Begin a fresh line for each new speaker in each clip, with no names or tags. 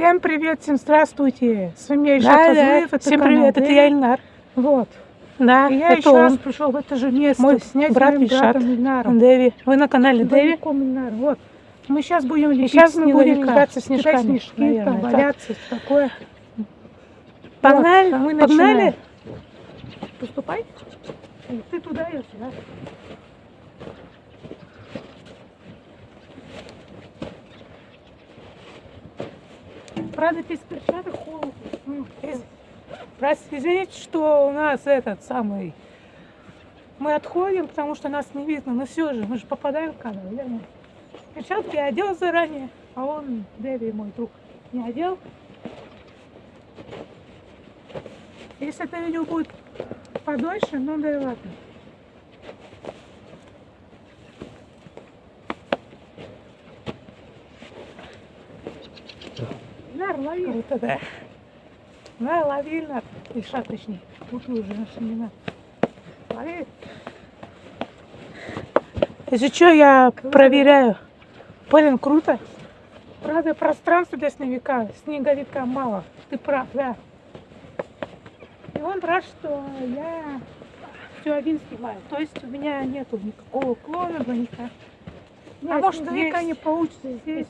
Всем привет, всем здравствуйте. С вами я Ильшат
Да, да.
Фазлыев, это
Всем
канал
привет, это
Дэви.
я Ильнар.
Вот.
Да,
И я
это
еще раз
он,
пришел в это же место
Мой
снять
брат Ильшат.
братом Ильнаром.
Дэви. Вы на канале Дэви?
Ильнар. Вот. Мы сейчас будем лепить
сейчас мы будем играться
Кидать
снежками,
снежки,
наверное,
там,
так.
валяться, такое.
Погнали,
Вот, а мы
погнали.
Поступай. Ты туда, я сюда. Правда, без перчаток холодно.
Простите, извините, что у нас этот самый... Мы отходим, потому что нас не видно, но все же, мы же попадаем в кадр, верно? Перчатки я одел заранее, а он, Дэви, мой друг, не одел.
Если это видео будет подольше, ну да и ладно. Нар, лови.
Круто, да. На, лови, Ильнар. Ильшат, точнее.
Вы уже наши имена.
Лови. Если что, я проверяю. Блин, круто.
Правда, пространства для снеговика, снеговика мало. Ты прав, да. И он рад, что я все один снимаю. То есть у меня нету никакого клона, двойника.
А может, снеговика не
получится здесь.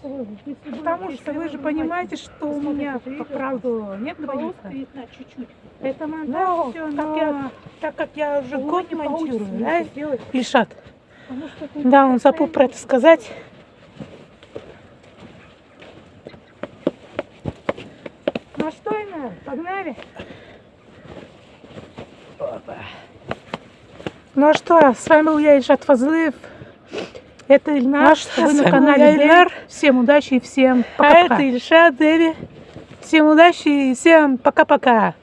Потому что вы же понимаете, что у меня, по правду, нет
видно чуть-чуть.
Это
Но, как
но
я- так как я уже год
не
монтирую, да, Ильшат?
ты
Да, он забыл про это сказать.
Ну что, Инна, погнали?
Ну а что, с вами был я, Ильшат Фазлыев. Это Ильнар,
а что,
вы на канале.
Ильнар.
Всем удачи и всем
А
пока-пока.
это Ильшат Дэви.
Всем удачи и всем пока-пока.